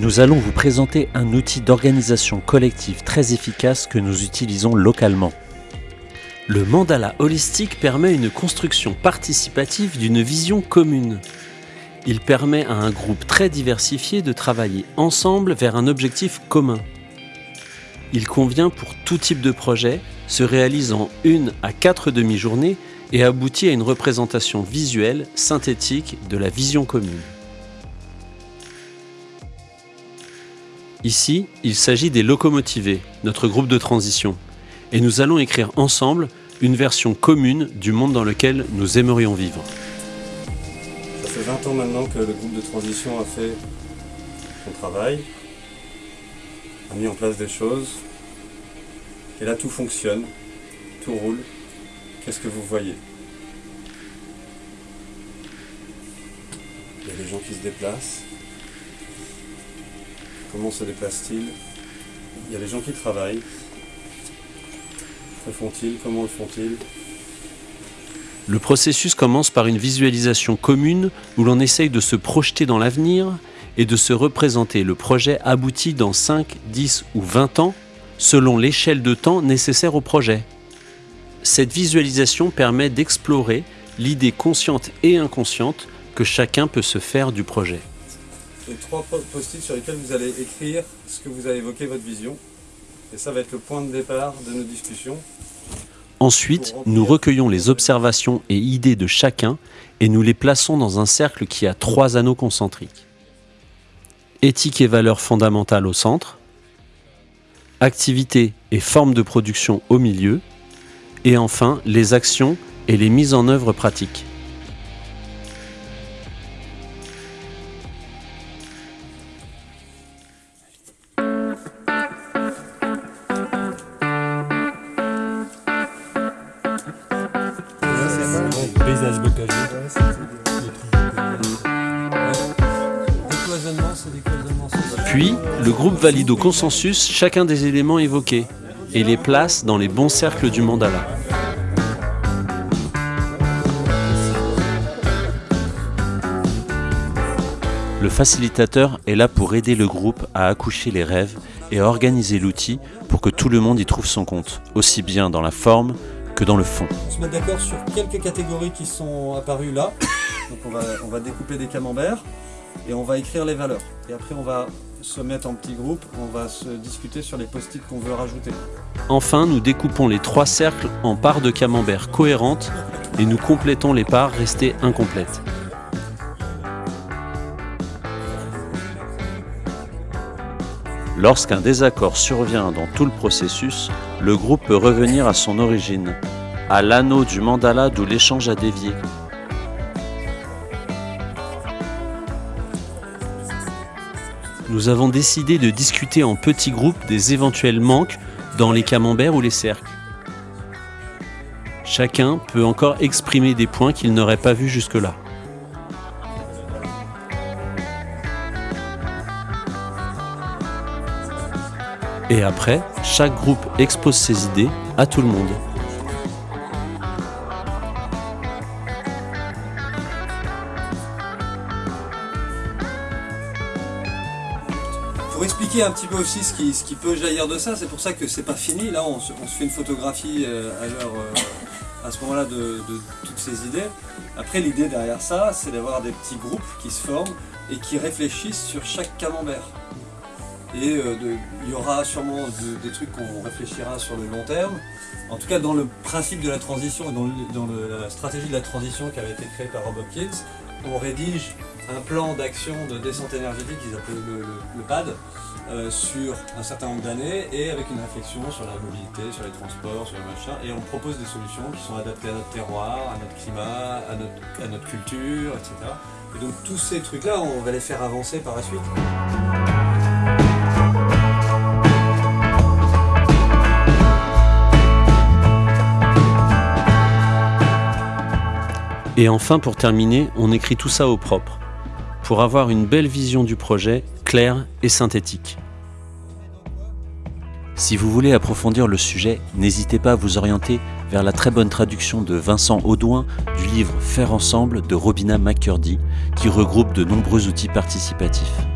nous allons vous présenter un outil d'organisation collective très efficace que nous utilisons localement. Le mandala holistique permet une construction participative d'une vision commune. Il permet à un groupe très diversifié de travailler ensemble vers un objectif commun. Il convient pour tout type de projet, se réalise en une à quatre demi-journées et aboutit à une représentation visuelle synthétique de la vision commune. Ici, il s'agit des locomotivés, notre groupe de transition, et nous allons écrire ensemble une version commune du monde dans lequel nous aimerions vivre. Ça fait 20 ans maintenant que le groupe de transition a fait son travail, a mis en place des choses, et là tout fonctionne, tout roule. Qu'est-ce que vous voyez? Il y a des gens qui se déplacent, Comment se déplacent-ils Il y a des gens qui travaillent. Que font-ils? Comment le font-ils? Le processus commence par une visualisation commune où l'on essaye de se projeter dans l'avenir et de se représenter. Le projet abouti dans 5, 10 ou 20 ans selon l'échelle de temps nécessaire au projet. Cette visualisation permet d'explorer l'idée consciente et inconsciente que chacun peut se faire du projet les trois post-it sur lesquels vous allez écrire ce que vous avez évoqué, votre vision. Et ça va être le point de départ de nos discussions. Ensuite, nous recueillons les observations et idées de chacun et nous les plaçons dans un cercle qui a trois anneaux concentriques. Éthique et valeurs fondamentales au centre, activité et forme de production au milieu, et enfin les actions et les mises en œuvre pratiques. Puis, le groupe valide au consensus chacun des éléments évoqués et les place dans les bons cercles du mandala. Le facilitateur est là pour aider le groupe à accoucher les rêves et à organiser l'outil pour que tout le monde y trouve son compte, aussi bien dans la forme que dans le fond. On se met d'accord sur quelques catégories qui sont apparues là. Donc on va, on va découper des camemberts et on va écrire les valeurs. Et après on va se mettre en petits groupes, on va se discuter sur les post-it qu'on veut rajouter. Enfin, nous découpons les trois cercles en parts de camembert cohérentes et nous complétons les parts restées incomplètes. Lorsqu'un désaccord survient dans tout le processus, le groupe peut revenir à son origine, à l'anneau du mandala d'où l'échange a dévié. Nous avons décidé de discuter en petits groupes des éventuels manques dans les camemberts ou les cercles. Chacun peut encore exprimer des points qu'il n'aurait pas vus jusque-là. Et après, chaque groupe expose ses idées à tout le monde. Pour expliquer un petit peu aussi ce qui, peut jaillir de ça, c'est pour ça que c'est pas fini. Là, on se, fait une photographie euh, à, euh, à ce moment-là de, toutes ces idées. Après, l'idée derrière ça, c'est d'avoir des petits groupes qui se forment et qui réfléchissent sur chaque camembert. Et euh, il y aura sûrement des trucs qu'on réfléchira sur le long terme. En tout cas, dans le principe de la transition dans, la stratégie de la transition qui avait été créée par Rob Hopkins, on rédige un plan d'action de descente énergétique qu'ils appellent le, PAD euh, sur un certain nombre d'années et avec une réflexion sur la mobilité, sur les transports, sur le machin et on propose des solutions qui sont adaptées à notre terroir, à notre climat, à notre, à notre culture, etc. Et donc tous ces trucs-là, on va les faire avancer par la suite. Et enfin, pour terminer, on écrit tout ça au propre, pour avoir une belle vision du projet, claire et synthétique. Si vous voulez approfondir le sujet, n'hésitez pas à vous orienter vers la très bonne traduction de Vincent Audouin du livre Faire ensemble de Robina McCurdy, qui regroupe de nombreux outils participatifs.